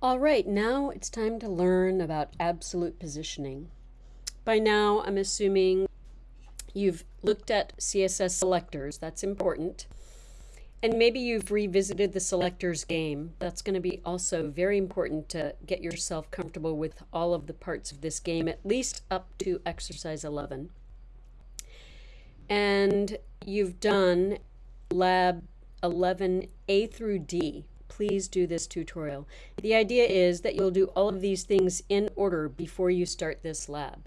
All right, now it's time to learn about absolute positioning. By now, I'm assuming you've looked at CSS selectors, that's important. And maybe you've revisited the selectors game. That's going to be also very important to get yourself comfortable with all of the parts of this game, at least up to exercise 11. And you've done lab 11A through D. Please do this tutorial. The idea is that you'll do all of these things in order before you start this lab.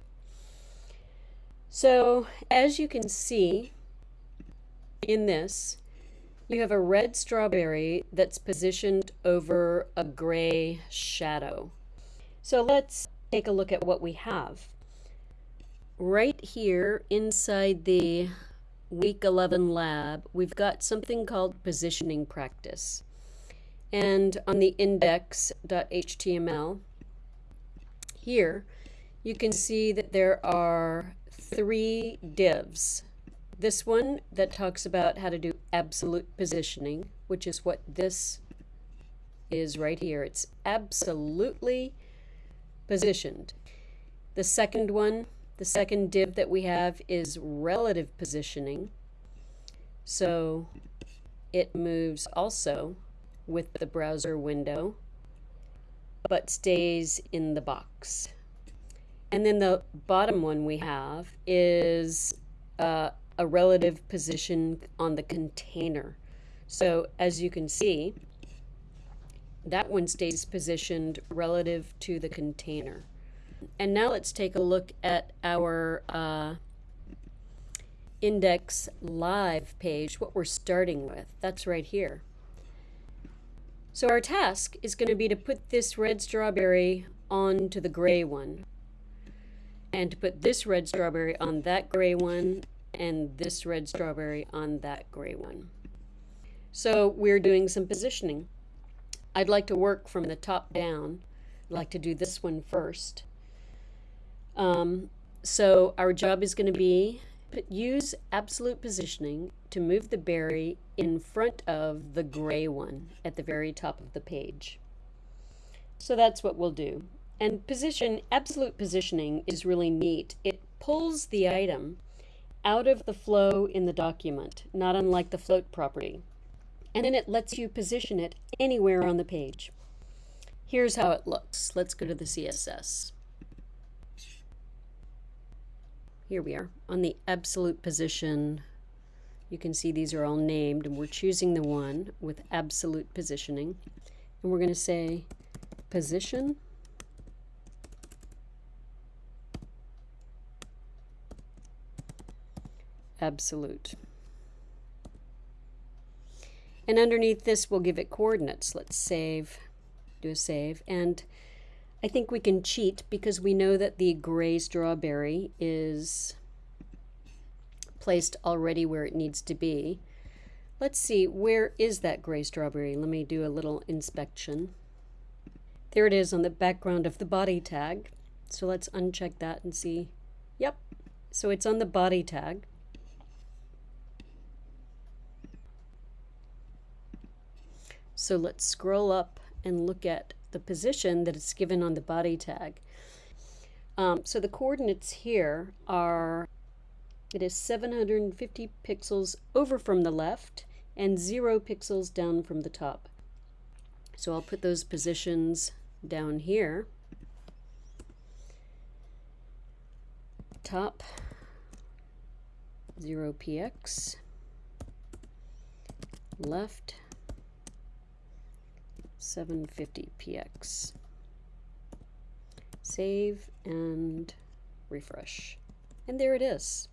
So as you can see in this, you have a red strawberry that's positioned over a gray shadow. So let's take a look at what we have. Right here inside the week 11 lab, we've got something called positioning practice. And on the index.html, here, you can see that there are three divs this one that talks about how to do absolute positioning, which is what this is right here. It's absolutely positioned. The second one, the second div that we have is relative positioning. So it moves also with the browser window, but stays in the box. And then the bottom one we have is uh, a relative position on the container. So as you can see, that one stays positioned relative to the container. And now let's take a look at our uh, index live page, what we're starting with. That's right here. So our task is going to be to put this red strawberry onto the gray one and to put this red strawberry on that gray one and this red strawberry on that gray one. So we're doing some positioning. I'd like to work from the top down. I'd like to do this one first. Um, so our job is going to be use absolute positioning to move the berry in front of the gray one at the very top of the page. So that's what we'll do. And position, absolute positioning is really neat. It pulls the item out of the flow in the document, not unlike the float property. And then it lets you position it anywhere on the page. Here's how it looks. Let's go to the CSS. Here we are on the absolute position. You can see these are all named and we're choosing the one with absolute positioning. And we're going to say position absolute. And underneath this, we'll give it coordinates. Let's save, do a save. And I think we can cheat because we know that the gray strawberry is placed already where it needs to be. Let's see, where is that gray strawberry? Let me do a little inspection. There it is on the background of the body tag. So let's uncheck that and see. Yep, so it's on the body tag. So let's scroll up and look at the position that it's given on the body tag. Um, so the coordinates here are, it is 750 pixels over from the left and zero pixels down from the top. So I'll put those positions down here. Top 0px, left 750px. Save and refresh. And there it is.